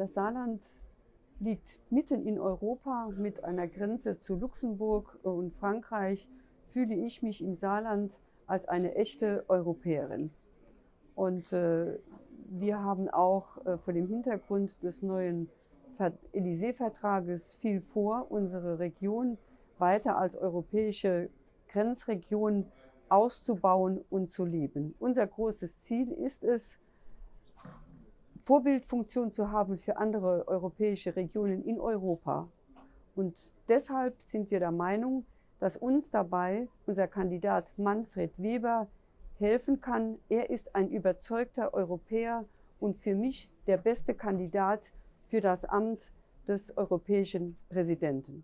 Das Saarland liegt mitten in Europa mit einer Grenze zu Luxemburg und Frankreich. Fühle ich mich im Saarland als eine echte Europäerin. Und äh, wir haben auch äh, vor dem Hintergrund des neuen Élysée-Vertrages viel vor, unsere Region weiter als europäische Grenzregion auszubauen und zu leben. Unser großes Ziel ist es, Vorbildfunktion zu haben für andere europäische Regionen in Europa. Und deshalb sind wir der Meinung, dass uns dabei unser Kandidat Manfred Weber helfen kann. Er ist ein überzeugter Europäer und für mich der beste Kandidat für das Amt des europäischen Präsidenten.